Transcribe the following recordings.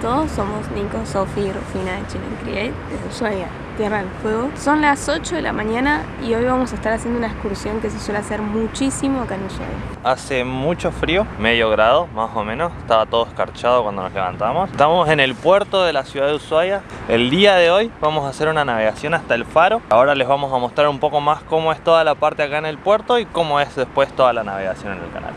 Todos, somos Nico, Sofi y Rufina de Chile Create desde Ushuaia, Tierra del Fuego. Son las 8 de la mañana y hoy vamos a estar haciendo una excursión que se suele hacer muchísimo acá en Ushuaia. Hace mucho frío, medio grado más o menos, estaba todo escarchado cuando nos levantamos. Estamos en el puerto de la ciudad de Ushuaia. El día de hoy vamos a hacer una navegación hasta el faro. Ahora les vamos a mostrar un poco más cómo es toda la parte acá en el puerto y cómo es después toda la navegación en el canal.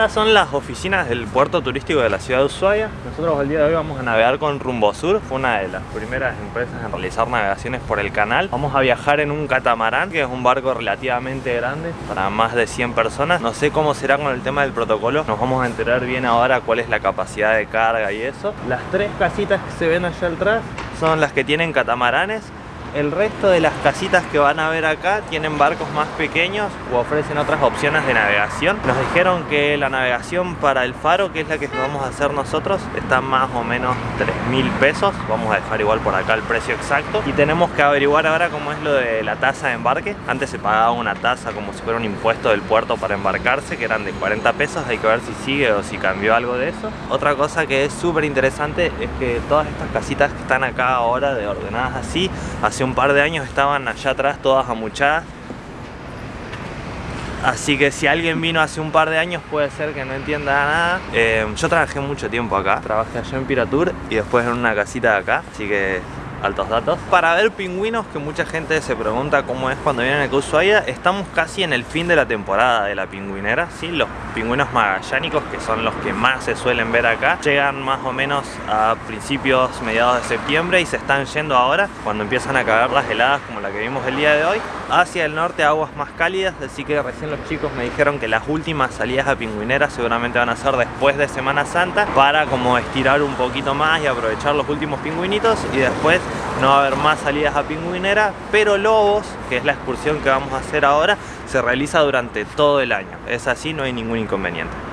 Estas son las oficinas del puerto turístico de la ciudad de Ushuaia. Nosotros el día de hoy vamos a navegar con Rumbo Sur. Fue una de las primeras empresas en realizar navegaciones por el canal. Vamos a viajar en un catamarán, que es un barco relativamente grande para más de 100 personas. No sé cómo será con el tema del protocolo. Nos vamos a enterar bien ahora cuál es la capacidad de carga y eso. Las tres casitas que se ven allá atrás son las que tienen catamaranes el resto de las casitas que van a ver acá tienen barcos más pequeños o ofrecen otras opciones de navegación. Nos dijeron que la navegación para el faro, que es la que vamos a hacer nosotros, está más o menos 3 mil pesos. Vamos a dejar igual por acá el precio exacto. Y tenemos que averiguar ahora cómo es lo de la tasa de embarque. Antes se pagaba una tasa como si fuera un impuesto del puerto para embarcarse, que eran de 40 pesos. Hay que ver si sigue o si cambió algo de eso. Otra cosa que es súper interesante es que todas estas casitas que están acá ahora, de ordenadas así, hace un par de años estaban allá atrás todas amuchadas. Así que si alguien vino hace un par de años puede ser que no entienda nada. Eh, Yo trabajé mucho tiempo acá. Trabajé allá en Piratur y después en una casita de acá Así que altos datos. Para ver pingüinos, que mucha gente se pregunta cómo es cuando vienen a Ushuaia, estamos casi en el fin de la temporada de la pingüinera, ¿sí? Los pingüinos magallánicos, que son los que más se suelen ver acá, llegan más o menos a principios, mediados de septiembre y se están yendo ahora, cuando empiezan a caer las heladas como la que vimos el día de hoy, hacia el norte aguas más cálidas, así que recién los chicos me dijeron que las últimas salidas a pingüinera seguramente van a ser después de Semana Santa, para como estirar un poquito más y aprovechar los últimos pingüinitos y después no va a haber más salidas a Pingüinera, pero Lobos, que es la excursión que vamos a hacer ahora, se realiza durante todo el año. Es así, no hay ningún inconveniente.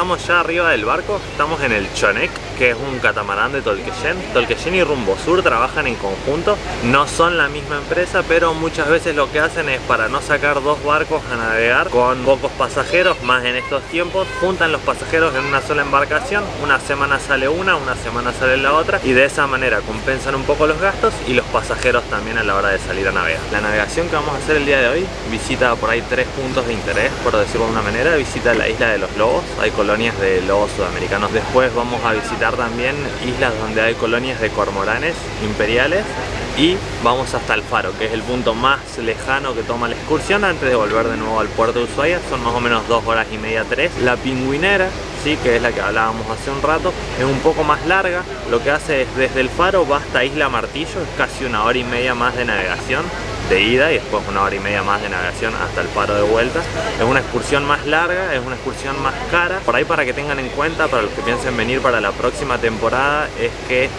Estamos ya arriba del barco, estamos en el Chonek, que es un catamarán de Tolqueyen. Tolqueyen y Rumbo Sur trabajan en conjunto, no son la misma empresa, pero muchas veces lo que hacen es para no sacar dos barcos a navegar con pocos pasajeros, más en estos tiempos, juntan los pasajeros en una sola embarcación, una semana sale una, una semana sale la otra, y de esa manera compensan un poco los gastos y los pasajeros también a la hora de salir a navegar. La navegación que vamos a hacer el día de hoy visita por ahí tres puntos de interés, por decirlo de una manera, visita la isla de los Lobos, hay colonias de lobos sudamericanos. Después vamos a visitar también islas donde hay colonias de cormoranes imperiales y vamos hasta el faro, que es el punto más lejano que toma la excursión antes de volver de nuevo al puerto de Ushuaia. Son más o menos dos horas y media, tres. La pingüinera, sí, que es la que hablábamos hace un rato, es un poco más larga. Lo que hace es desde el faro va hasta Isla Martillo, es casi una hora y media más de navegación de ida y después una hora y media más de navegación hasta el paro de vuelta. Es una excursión más larga, es una excursión más cara. Por ahí para que tengan en cuenta, para los que piensen venir para la próxima temporada, es que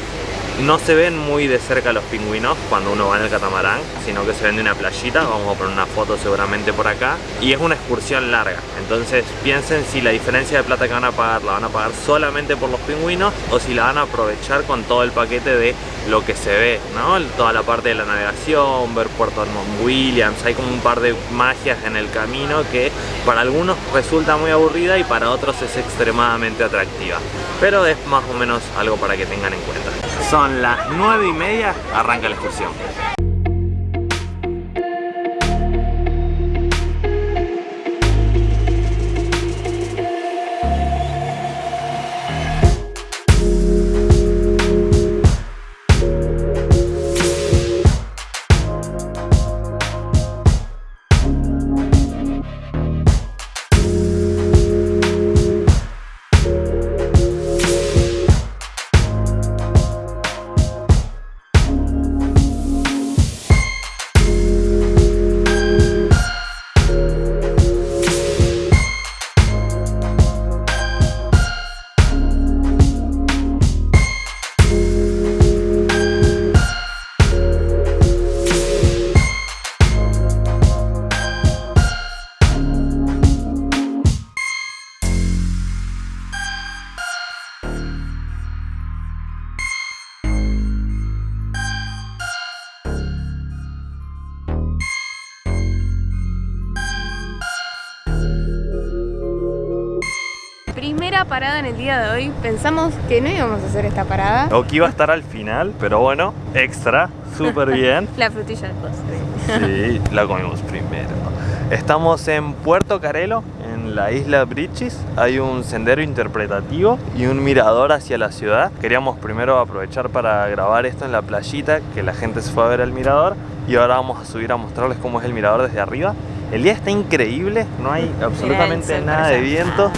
no se ven muy de cerca los pingüinos cuando uno va en el catamarán, sino que se ven de una playita, vamos a poner una foto seguramente por acá, y es una excursión larga, entonces piensen si la diferencia de plata que van a pagar la van a pagar solamente por los pingüinos o si la van a aprovechar con todo el paquete de lo que se ve, ¿no? Toda la parte de la navegación, ver Puerto Edmond Williams, hay como un par de magias en el camino que para algunos resulta muy aburrida y para otros es extremadamente atractiva, pero es más o menos algo para que tengan en cuenta. Son las 9 y media, arranca la excursión. Parada en el día de hoy. Pensamos que no íbamos a hacer esta parada. O que iba a estar al final, pero bueno, extra, súper bien. La frutilla del postre. Sí, la comimos primero. Estamos en Puerto Carelo, en la isla Bridges. Hay un sendero interpretativo y un mirador hacia la ciudad. Queríamos primero aprovechar para grabar esto en la playita, que la gente se fue a ver el mirador. Y ahora vamos a subir a mostrarles cómo es el mirador desde arriba. El día está increíble, no hay absolutamente sol nada de viento.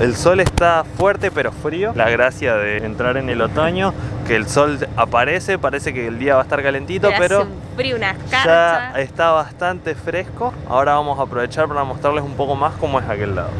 El sol está fuerte pero frío. La gracia de entrar en el otoño, que el sol aparece, parece que el día va a estar calentito, Pero pero hace un frío, una ya está bastante fresco. Ahora vamos a aprovechar para mostrarles un poco más cómo es aquel lado.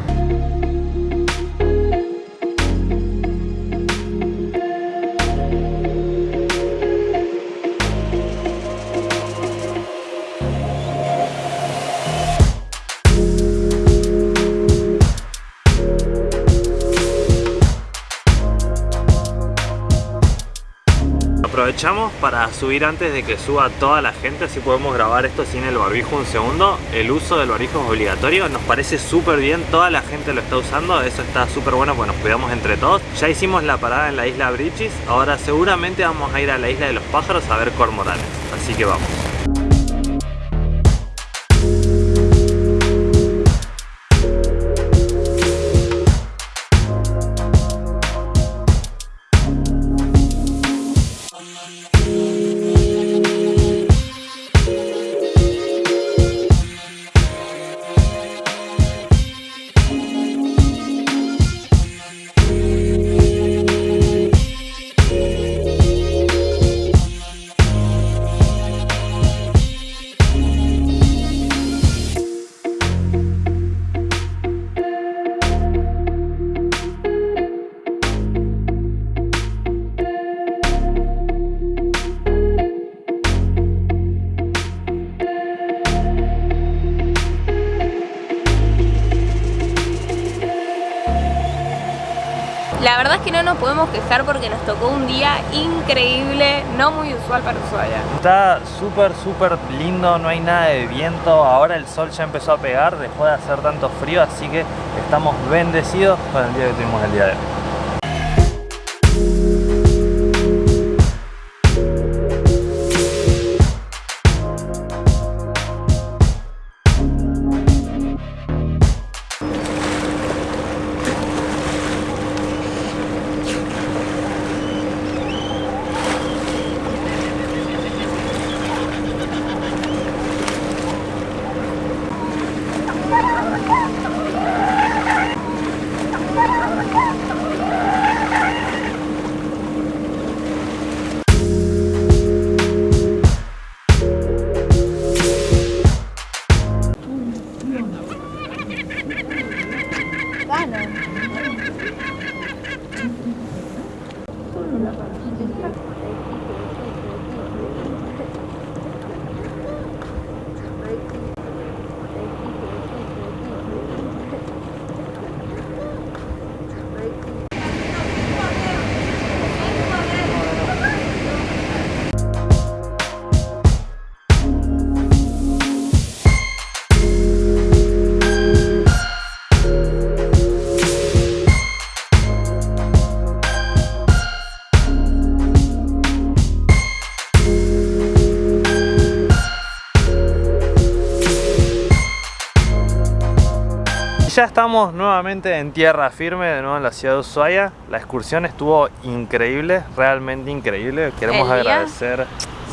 Aprovechamos para subir antes de que suba toda la gente, así podemos grabar esto sin el barbijo un segundo. El uso del barbijo es obligatorio, nos parece súper bien, toda la gente lo está usando, eso está súper bueno, pues nos cuidamos entre todos. Ya hicimos la parada en la isla Bridges, ahora seguramente vamos a ir a la isla de los pájaros a ver cormoranes, así que vamos. La verdad es que no nos podemos quejar porque nos tocó un día increíble, no muy usual para Ushuaia. Está súper, súper lindo, no hay nada de viento. Ahora el sol ya empezó a pegar, dejó de hacer tanto frío, así que estamos bendecidos con el día que tuvimos el día de hoy. Ya estamos nuevamente en tierra firme, de nuevo en la ciudad de Ushuaia. La excursión estuvo increíble, realmente increíble. Queremos agradecer...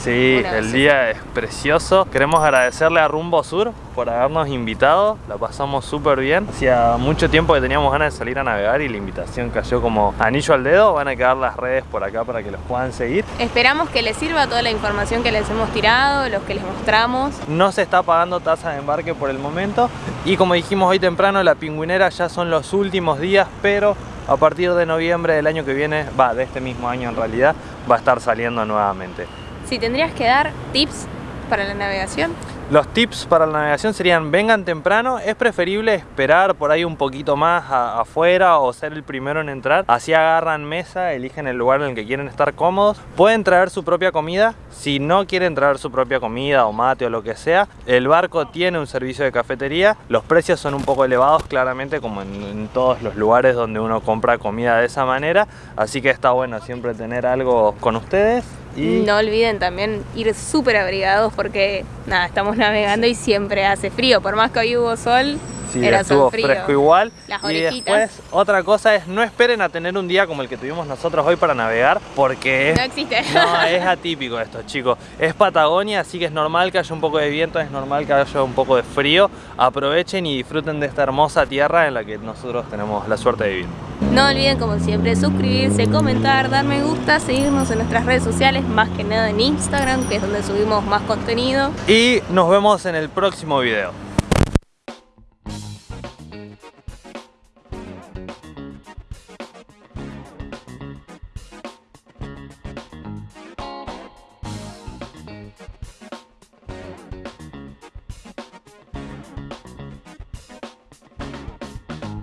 Sí, el día es precioso. Queremos agradecerle a Rumbo Sur por habernos invitado. La pasamos súper bien. Hacía mucho tiempo que teníamos ganas de salir a navegar y la invitación cayó como anillo al dedo. Van a quedar las redes por acá para que los puedan seguir. Esperamos que les sirva toda la información que les hemos tirado, los que les mostramos. No se está pagando tasa de embarque por el momento. Y como dijimos hoy temprano, la pingüinera ya son los últimos días, pero a partir de noviembre del año que viene, va, de este mismo año en realidad, va a estar saliendo nuevamente. Si tendrías que dar tips para la navegación. Los tips para la navegación serían vengan temprano, es preferible esperar por ahí un poquito más afuera o ser el primero en entrar, así agarran mesa, eligen el lugar en el que quieren estar cómodos, pueden traer su propia comida, si no quieren traer su propia comida o mate o lo que sea, el barco tiene un servicio de cafetería, los precios son un poco elevados claramente como en, todos los lugares donde uno compra comida de esa manera, así que está bueno siempre tener algo con ustedes no olviden también ir súper abrigados porque nada, estamos navegando y siempre hace frío. Por más que hoy hubo sol, era estuvo fresco igual. y después otra cosa es no esperen a tener un día como el que tuvimos nosotros hoy para navegar porque no existe. No, es atípico esto, chicos. Es Patagonia, así que es normal que haya un poco de viento, es normal que haya un poco de frío. Aprovechen y disfruten de esta hermosa tierra en la que nosotros tenemos la suerte de vivir. No olviden como siempre suscribirse, comentar, dar me gusta, seguirnos en nuestras redes sociales, más que nada en Instagram, que es donde subimos más contenido. Y nos vemos en el próximo video.